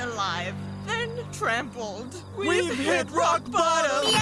alive, then trampled. We've hit rock bottom!